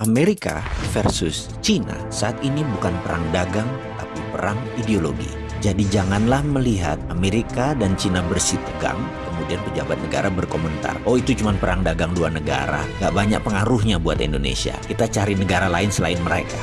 Amerika versus China saat ini bukan perang dagang, tapi perang ideologi. Jadi janganlah melihat Amerika dan China bersih tegang, kemudian pejabat negara berkomentar, oh itu cuma perang dagang dua negara, gak banyak pengaruhnya buat Indonesia, kita cari negara lain selain mereka.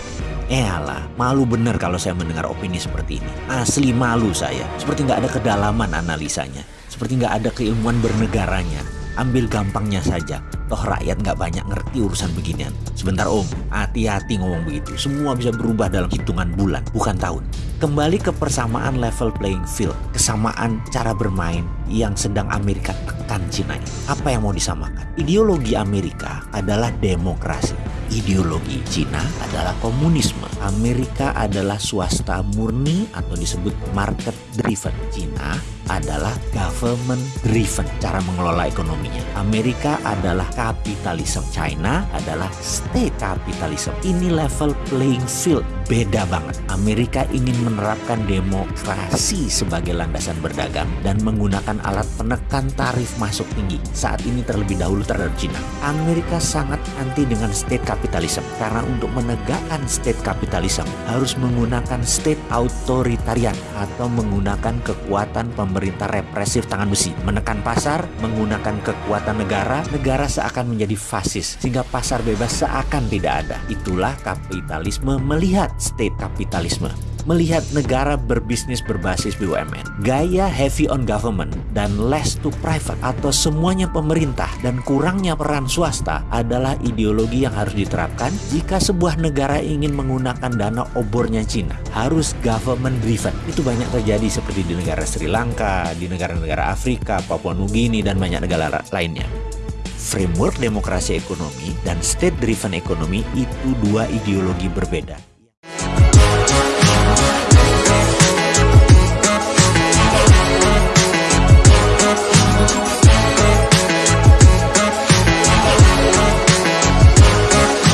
Eh alah, malu bener kalau saya mendengar opini seperti ini. Asli malu saya, seperti nggak ada kedalaman analisanya, seperti nggak ada keilmuan bernegaranya. Ambil gampangnya saja, Toh rakyat nggak banyak ngerti urusan beginian. Sebentar om, hati-hati ngomong begitu. Semua bisa berubah dalam hitungan bulan, bukan tahun. Kembali ke persamaan level playing field, kesamaan cara bermain yang sedang Amerika tekan Cina. Apa yang mau disamakan? Ideologi Amerika adalah demokrasi. Ideologi Cina adalah komunisme. Amerika adalah swasta murni atau disebut market driven. Cina adalah government driven cara mengelola ekonominya. Amerika adalah kapitalisme, China adalah state capitalism. Ini level playing field beda banget. Amerika ingin menerapkan demokrasi sebagai landasan berdagang dan menggunakan alat penekan tarif masuk tinggi. Saat ini terlebih dahulu terhadap China. Amerika sangat anti dengan state karena untuk menegakkan state capitalism harus menggunakan state authoritarian atau menggunakan kekuatan pemerintah represif tangan besi. Menekan pasar, menggunakan kekuatan negara, negara seakan menjadi fasis sehingga pasar bebas seakan tidak ada. Itulah kapitalisme melihat state kapitalisme melihat negara berbisnis berbasis BUMN. Gaya heavy on government dan less to private atau semuanya pemerintah dan kurangnya peran swasta adalah ideologi yang harus diterapkan jika sebuah negara ingin menggunakan dana obornya Cina. Harus government driven. Itu banyak terjadi seperti di negara Sri Lanka, di negara-negara Afrika, Papua Nugini, dan banyak negara lainnya framework demokrasi ekonomi dan state driven ekonomi itu dua ideologi berbeda.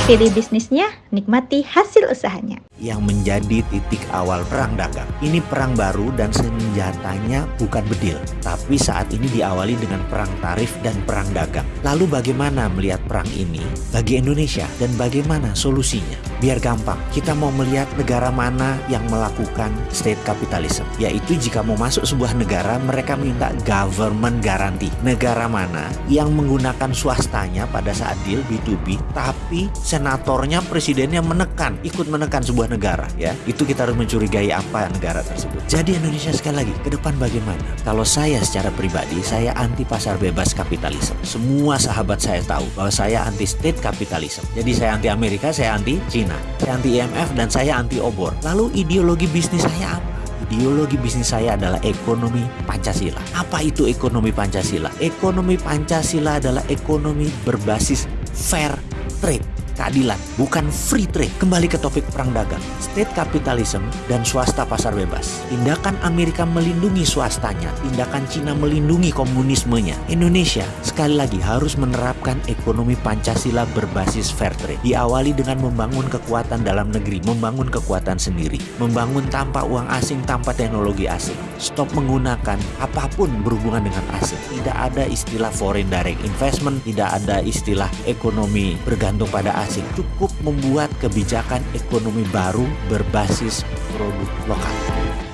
Pilih bisnisnya, nikmati hasil usahanya. Yang menjadi titik awal perang dagang. Ini perang baru dan senjatanya bukan bedil. Tapi saat ini diawali dengan perang tarif dan perang dagang. Lalu bagaimana melihat perang ini bagi Indonesia dan bagaimana solusinya? Biar gampang, kita mau melihat negara mana yang melakukan state capitalism. Yaitu jika mau masuk sebuah negara, mereka minta government garanti. Negara mana yang menggunakan swastanya pada saat deal B2B, tapi senatornya, presidennya menekan, ikut menekan sebuah negara ya. Itu kita harus mencurigai apa negara tersebut. Jadi Indonesia sekali lagi ke depan bagaimana? Kalau saya secara pribadi saya anti pasar bebas kapitalisme. Semua sahabat saya tahu bahwa saya anti state kapitalisme. Jadi saya anti Amerika, saya anti Cina, saya anti IMF dan saya anti obor. Lalu ideologi bisnis saya apa? Ideologi bisnis saya adalah ekonomi Pancasila. Apa itu ekonomi Pancasila? Ekonomi Pancasila adalah ekonomi berbasis fair trade keadilan, bukan free trade. Kembali ke topik perang dagang, state capitalism dan swasta pasar bebas. Tindakan Amerika melindungi swastanya, tindakan Cina melindungi komunismenya. Indonesia sekali lagi harus menerapkan ekonomi Pancasila berbasis fair trade. Diawali dengan membangun kekuatan dalam negeri, membangun kekuatan sendiri, membangun tanpa uang asing, tanpa teknologi asing. Stop menggunakan apa pun berhubungan dengan asing. Tidak ada istilah foreign direct investment, tidak ada istilah ekonomi bergantung pada asing cukup membuat kebijakan ekonomi baru berbasis produk lokal.